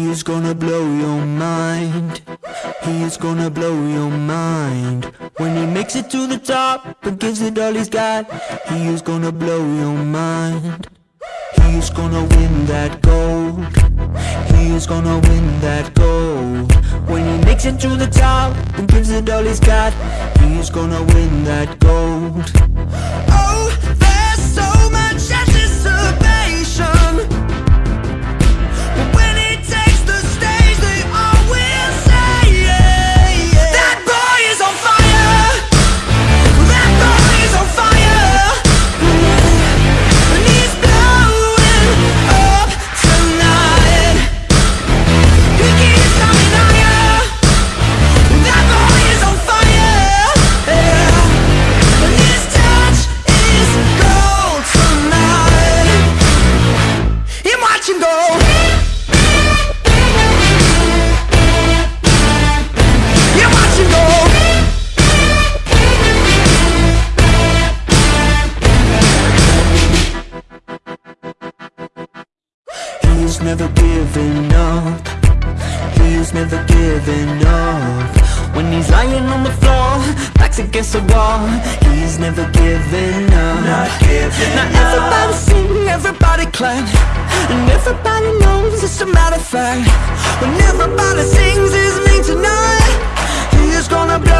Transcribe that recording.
He is gonna blow your mind. He is gonna blow your mind. When he makes it to the top And gives it all he's got He is gonna blow your mind. He is gonna win that gold. He is gonna win that gold. When he makes it to the top And gives it all he's got He is gonna win that gold never giving up. He's never giving up. When he's lying on the floor Backs against the wall He's never giving up. Not giving now everybody sing, everybody clap And everybody knows it's a matter of fact. When everybody sings his name tonight He is gonna blow